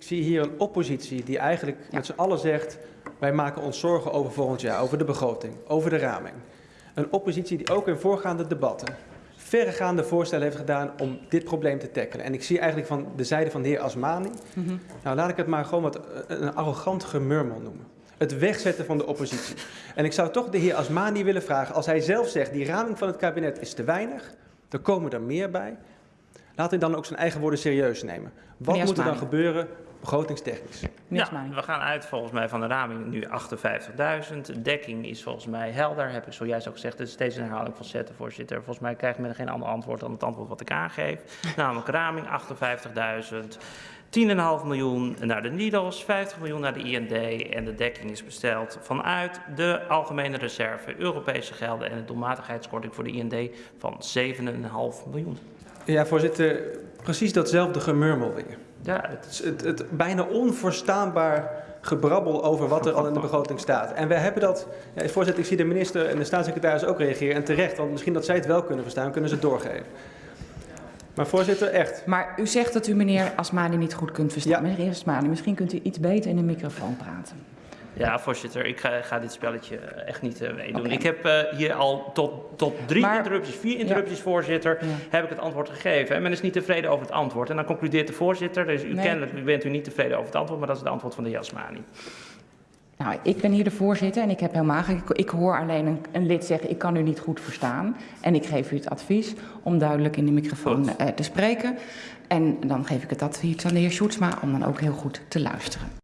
Ik zie hier een oppositie die eigenlijk Ja. met z'n allen zegt... wij maken ons zorgen over volgend jaar, over de begroting, over de raming. Een oppositie die ook in voorgaande debatten verregaande voorstellen heeft gedaan om dit probleem te tackelen. En ik zie eigenlijk van de zijde van de heer Asmani... Mhm. nou laat ik het maar gewoon wat eh, een arrogant gemurmel noemen. Het wegzetten van de oppositie. En ik zou toch de heer Asmani willen vragen... als hij zelf zegt die raming van het kabinet is te weinig... er komen er meer bij... laat hij dan ook zijn eigen woorden serieus nemen. Wat moet er dan gebeuren begrotingstechnisch? Ja, we gaan uit volgens mij van de raming nu 58.000. De dekking is volgens mij helder, heb ik zojuist ook gezegd. Het is steeds een herhaling van zetten, voorzitter. Volgens mij krijgt men geen ander antwoord dan het antwoord wat ik aangeef. Namelijk raming 58.000. 10,5 miljoen naar de NIDOS, 50 miljoen naar de IND en de dekking is besteld vanuit de algemene reserve, Europese gelden en de doelmatigheidskorting voor de IND van 7,5 miljoen. Ja, voorzitter, precies datzelfde gemurmel weer. Ja, het Het, is het, het bijna onverstaanbaar gebrabbel over wat er al in de begroting staat. En wij hebben dat... Ja, voorzitter, ik zie de minister en de staatssecretaris ook reageren. En terecht, want misschien dat zij het wel kunnen verstaan, kunnen ze het doorgeven. Maar voorzitter, echt. Maar u zegt dat u meneer Asmani niet goed kunt verstaan. Ja. Meneer Asmani, misschien kunt u iets beter in de microfoon praten. Ja, voorzitter, ik ga, ga dit spelletje eh, echt niet eh, meedoen. Ik heb eh, hier al tot, tot drie Maar- interrupties, vier interrupties, voorzitter, Ja. heb ik het antwoord gegeven. En men is niet tevreden over het antwoord. En dan concludeert de voorzitter, dus u Nee. kennelijk bent u niet tevreden over het antwoord, maar dat is het antwoord van de heer Asmani. Nou, ik ben hier de voorzitter en ik heb helemaal geen... Ik, ik hoor alleen een, een lid zeggen, ik kan u niet goed verstaan. En ik geef u het advies om duidelijk in de microfoon eh, te spreken. En dan geef ik het advies aan de heer Sjoerdsma om dan ook heel goed te luisteren.